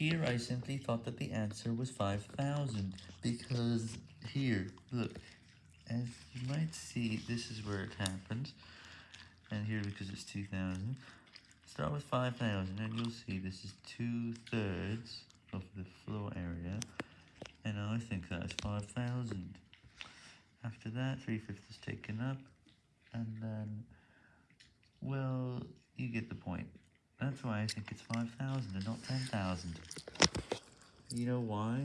here I simply thought that the answer was 5,000, because here, look, as you might see, this is where it happened, and here because it's 2,000, start with 5,000, and you'll see this is two-thirds of the floor area, and I think that's 5,000. After that, 3 fifths is taken up, and then, well, you get the point. That's why I think it's 5,000 and not 10,000. You know why?